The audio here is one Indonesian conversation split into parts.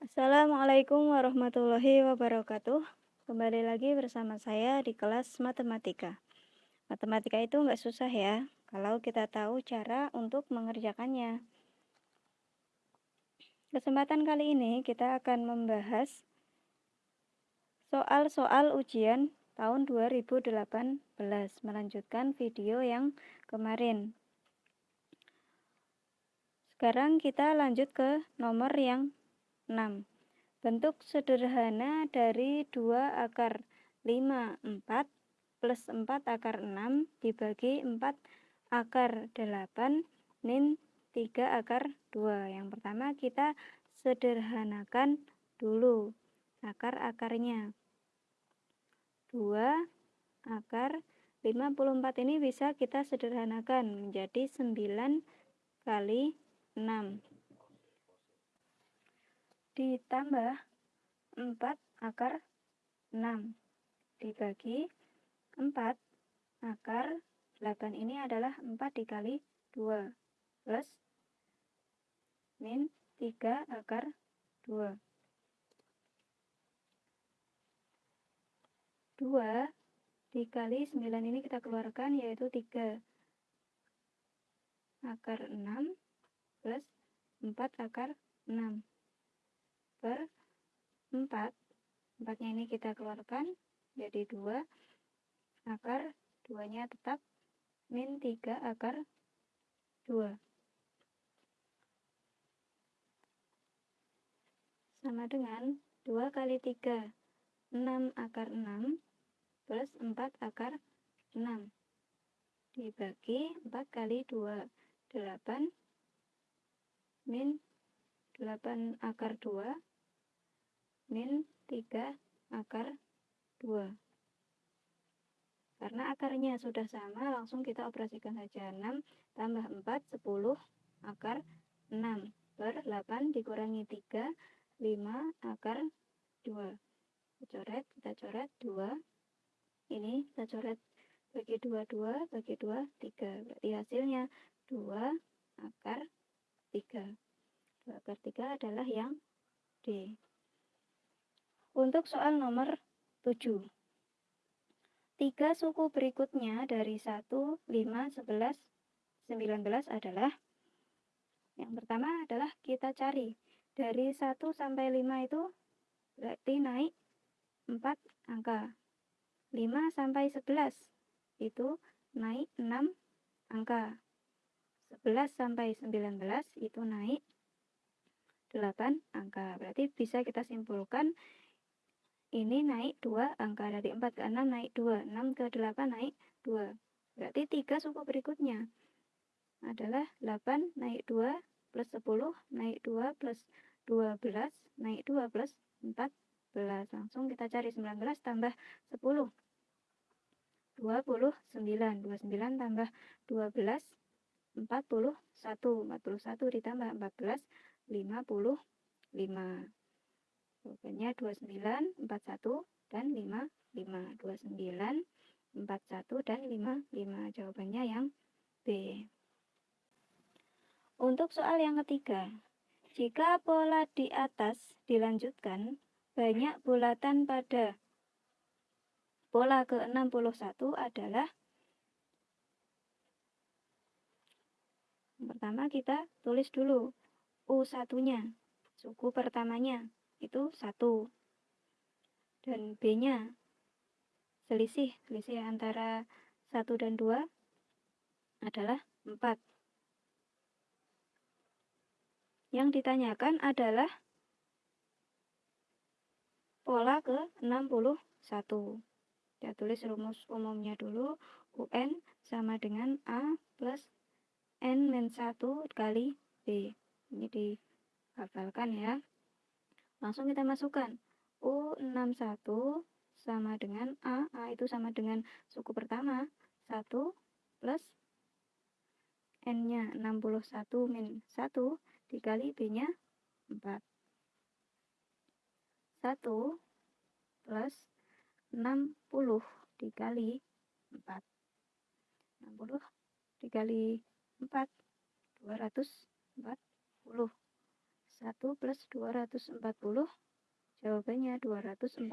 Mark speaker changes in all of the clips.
Speaker 1: Assalamualaikum warahmatullahi wabarakatuh. Kembali lagi bersama saya di kelas matematika. Matematika itu nggak susah ya, kalau kita tahu cara untuk mengerjakannya. Kesempatan kali ini kita akan membahas soal-soal ujian tahun 2018, melanjutkan video yang kemarin. Sekarang kita lanjut ke nomor yang 6. Bentuk sederhana dari 2 akar 5, 4 plus 4 akar 6 dibagi 4 akar 8 min 3 akar 2. Yang pertama kita sederhanakan dulu akar-akarnya. 2 akar 54 ini bisa kita sederhanakan menjadi 9 kali 6 ditambah 4 akar 6 dibagi 4 akar 8 ini adalah 4 dikali 2 plus min 3 akar 2 2 dikali 9 ini kita keluarkan yaitu 3 akar 6 plus 4 akar 6 per 4 4 nya ini kita keluarkan jadi 2 akar 2 nya tetap. Min 3 akar 2 sama dengan 2 kali 3 6 akar 6 plus 4 akar 6 dibagi 4 kali 2 8 min 8 akar 2 min 3 akar 2 karena akarnya sudah sama langsung kita operasikan saja. 6 tambah 4 10 akar 6 per 8 dikurangi 3 5 akar 2 kita coret kita coret 2 ini kita coret bagi 2 2 bagi 2 3 berarti hasilnya 2 akar 3 2 akar 3 adalah yang D untuk soal nomor 7. Tiga suku berikutnya dari 1, 5, 11, 19 adalah yang pertama adalah kita cari dari 1 sampai 5 itu berarti naik 4 angka. 5 sampai 11 itu naik 6 angka. 11 sampai 19 itu naik 8 angka. Berarti bisa kita simpulkan ini naik 2 angka dari 4 ke 6 naik 2 6 ke 8 naik 2 berarti 3 suku berikutnya adalah 8 naik 2 plus 10 naik 2 plus 12 naik 2 plus 14 langsung kita cari 19 tambah 10 29 29 tambah 12 41 41 ditambah 14 55 Jawabannya 29, 41, dan 55. 29, 41, dan 55. Jawabannya yang B. Untuk soal yang ketiga, jika pola di atas dilanjutkan, banyak bulatan pada pola ke-61 adalah pertama kita tulis dulu U1-nya, suku pertamanya itu satu. Dan B-nya selisih. Selisih antara satu dan dua adalah empat. Yang ditanyakan adalah pola ke 61 kita tulis rumus umumnya dulu UN sama dengan A plus N min 1 kali B. Ini dihafalkan ya Langsung kita masukkan. U61 sama dengan A. A itu sama dengan suku pertama. 1 plus N-nya 61 min 1 dikali B-nya 4. 1 plus 60 dikali 4. 60 dikali 4, 240. 1 plus 240 jawabannya 241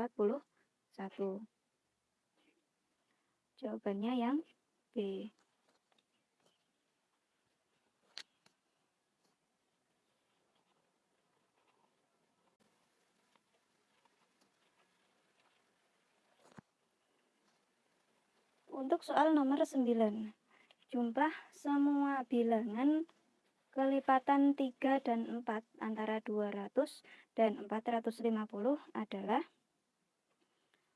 Speaker 1: jawabannya yang B. Untuk soal nomor 9, jumlah semua bilangan kelipatan 3 dan 4 antara 200 dan 450 adalah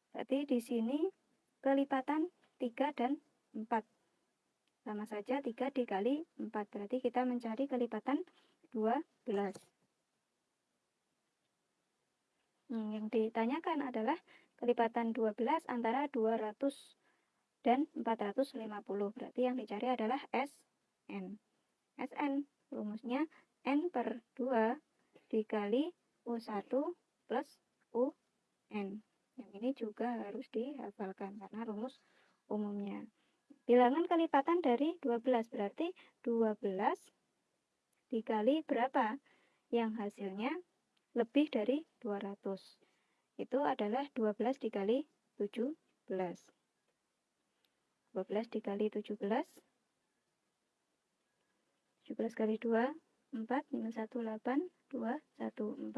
Speaker 1: berarti di sini kelipatan 3 dan 4 sama saja 3 dikali 4 berarti kita mencari kelipatan 12 hmm, yang ditanyakan adalah kelipatan 12 antara 200 dan 450. Berarti yang dicari adalah SN. SN rumusnya N per 2 dikali U1 plus UN. Yang ini juga harus dihafalkan karena rumus umumnya. Bilangan kelipatan dari 12 berarti 12 dikali berapa? Yang hasilnya lebih dari 200. Itu adalah 12 dikali 17. 12 dikali 17 17 kali 2 4 minus 1 8 2 1 4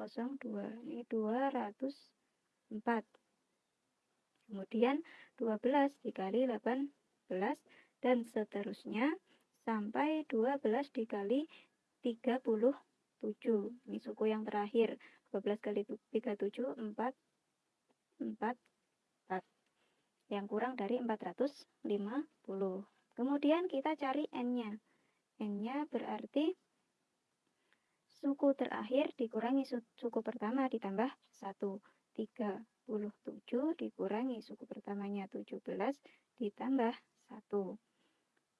Speaker 1: 0 2 ini 204 kemudian 12 dikali 18 dan seterusnya sampai 12 dikali 37 ini suku yang terakhir. 12 kali 37 4 4 4 yang kurang dari 450. Kemudian kita cari N-nya. N-nya berarti suku terakhir dikurangi suku pertama ditambah 1. 37 dikurangi suku pertamanya 17 ditambah 1.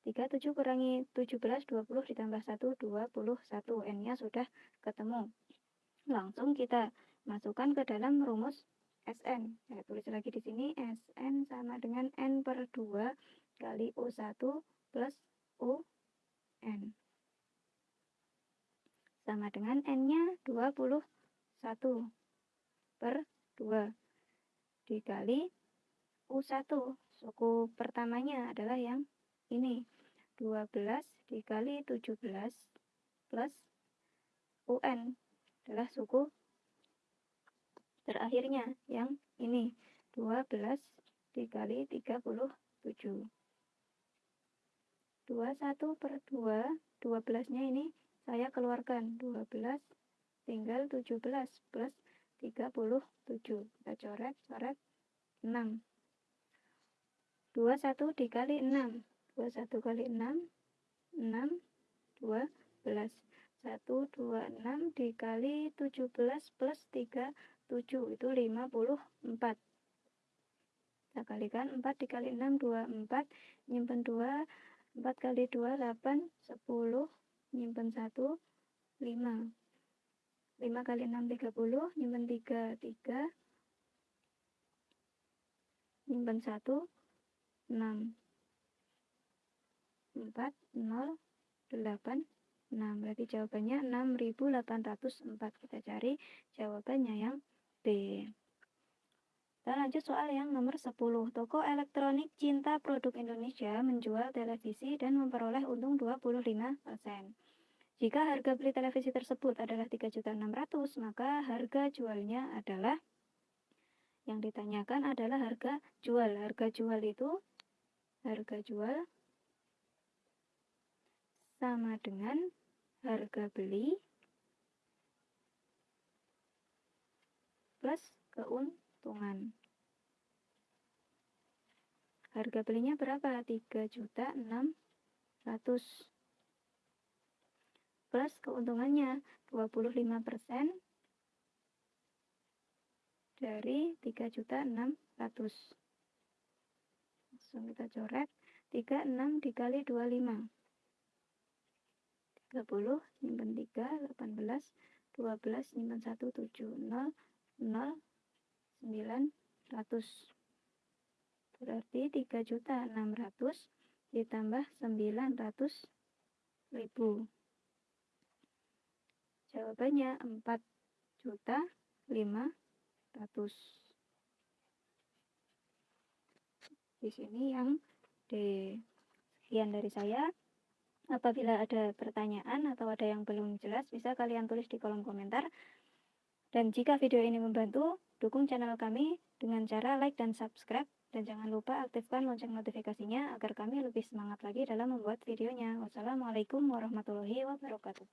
Speaker 1: 37 kurangi 17, 20 ditambah 1, 21. N-nya sudah ketemu. Langsung kita masukkan ke dalam rumus Sn. Saya tulis lagi di sini Sn sama dengan N per 2 kali U1 plus UN. Sama dengan N-nya 21 per 2 dikali U1. Suku pertamanya adalah yang ini. 12 dikali 17 plus UN adalah suku terakhirnya yang ini 12 dikali 37 21 per 2 12 nya ini saya keluarkan. 12 tinggal 17 plus 37 kita coret coret 6 21 dikali 6 21 kali 6 6 12 1 2 6 dikali 17 plus 3 7 itu 54 kita kalikan 4 dikali 6 24 nyimpen 2 4 kali 2 8 10 nyimpen 1 5 5 kali 6 30 nyimpen 3 3 nyimpen 1 6 4 0 8 6 berarti jawabannya 6804 kita cari jawabannya yang kita lanjut soal yang nomor 10. Toko elektronik Cinta Produk Indonesia menjual televisi dan memperoleh untung 25%. Jika harga beli televisi tersebut adalah 3.600, maka harga jualnya adalah yang ditanyakan adalah harga jual. Harga jual itu harga jual sama dengan harga beli plus keuntungan. Harga belinya berapa? 3 juta 600 plus keuntungannya 25% dari 3 juta 600 langsung kita coret 36 dikali 25 30 nyimpen 3 18 12 nyimpen 1 7 0 0 900 berarti 3 juta 600 ditambah 900 ribu Jawabannya 4 juta 500. Di sini yang D. Sekian dari saya. Apabila ada pertanyaan atau ada yang belum jelas, bisa kalian tulis di kolom komentar. Dan jika video ini membantu, dukung channel kami dengan cara like dan subscribe. Dan jangan lupa aktifkan lonceng notifikasinya agar kami lebih semangat lagi dalam membuat videonya. Wassalamualaikum warahmatullahi wabarakatuh.